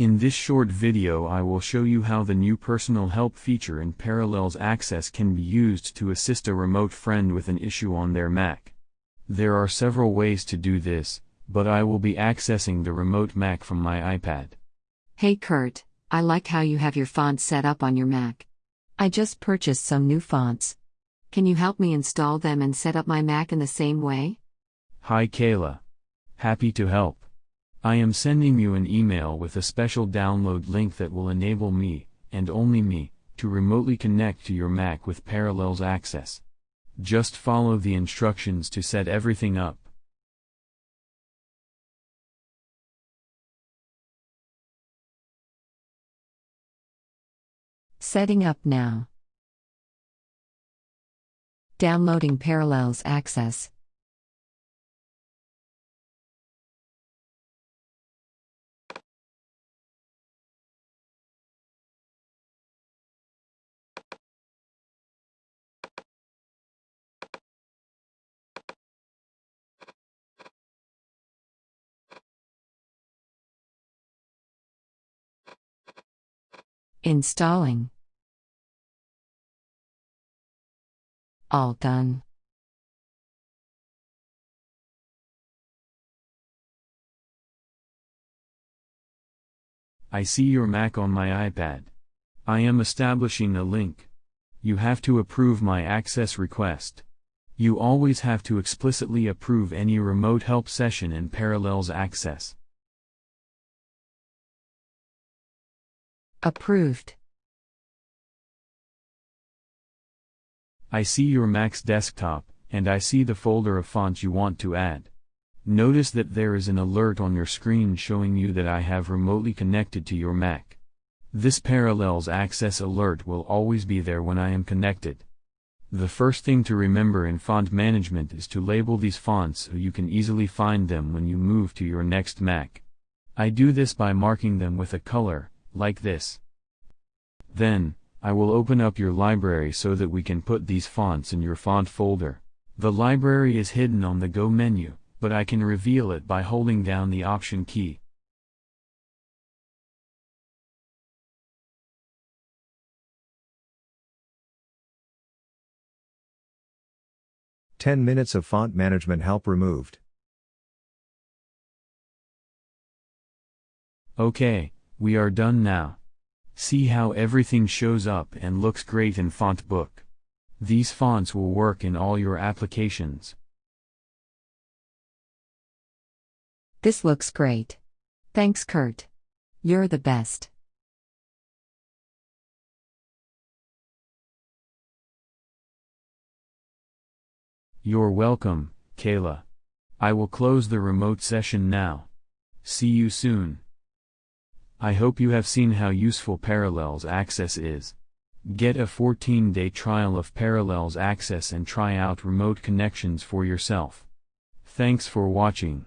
In this short video I will show you how the new personal help feature in Parallels Access can be used to assist a remote friend with an issue on their Mac. There are several ways to do this, but I will be accessing the remote Mac from my iPad. Hey Kurt, I like how you have your fonts set up on your Mac. I just purchased some new fonts. Can you help me install them and set up my Mac in the same way? Hi Kayla. Happy to help. I am sending you an email with a special download link that will enable me, and only me, to remotely connect to your Mac with Parallels Access. Just follow the instructions to set everything up. Setting up now. Downloading Parallels Access. Installing. All done. I see your Mac on my iPad. I am establishing a link. You have to approve my access request. You always have to explicitly approve any remote help session in Parallels Access. Approved. I see your Mac's desktop, and I see the folder of fonts you want to add. Notice that there is an alert on your screen showing you that I have remotely connected to your Mac. This Parallels Access alert will always be there when I am connected. The first thing to remember in font management is to label these fonts so you can easily find them when you move to your next Mac. I do this by marking them with a color, like this. Then, I will open up your library so that we can put these fonts in your font folder. The library is hidden on the Go menu, but I can reveal it by holding down the Option key. Ten minutes of font management help removed. Okay, we are done now. See how everything shows up and looks great in font book. These fonts will work in all your applications. This looks great. Thanks, Kurt. You're the best. You're welcome, Kayla. I will close the remote session now. See you soon. I hope you have seen how useful Parallels Access is. Get a 14-day trial of Parallels Access and try out remote connections for yourself. Thanks for watching.